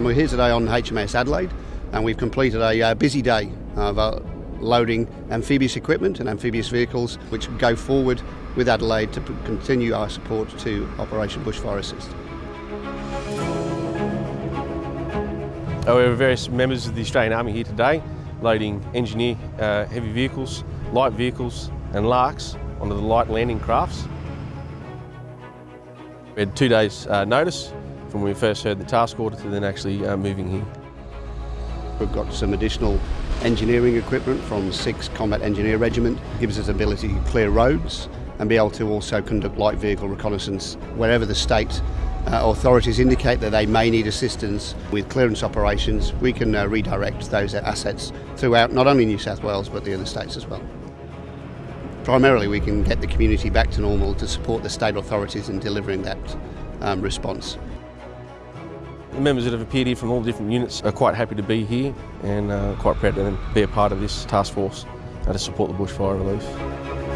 We're here today on HMAS Adelaide and we've completed a uh, busy day of uh, loading amphibious equipment and amphibious vehicles which go forward with Adelaide to continue our support to Operation Bushfire Assist. Uh, we have various members of the Australian Army here today loading engineer uh, heavy vehicles, light vehicles and LARCs onto the light landing crafts. We had two days uh, notice from when we first heard the task order to then actually uh, moving here. We've got some additional engineering equipment from 6th Combat Engineer Regiment. It gives us ability to clear roads and be able to also conduct light vehicle reconnaissance wherever the state uh, authorities indicate that they may need assistance with clearance operations, we can uh, redirect those assets throughout not only New South Wales but the other states as well. Primarily we can get the community back to normal to support the state authorities in delivering that um, response. The members that have appeared here from all the different units are quite happy to be here and uh, quite proud to be a part of this task force uh, to support the bushfire relief.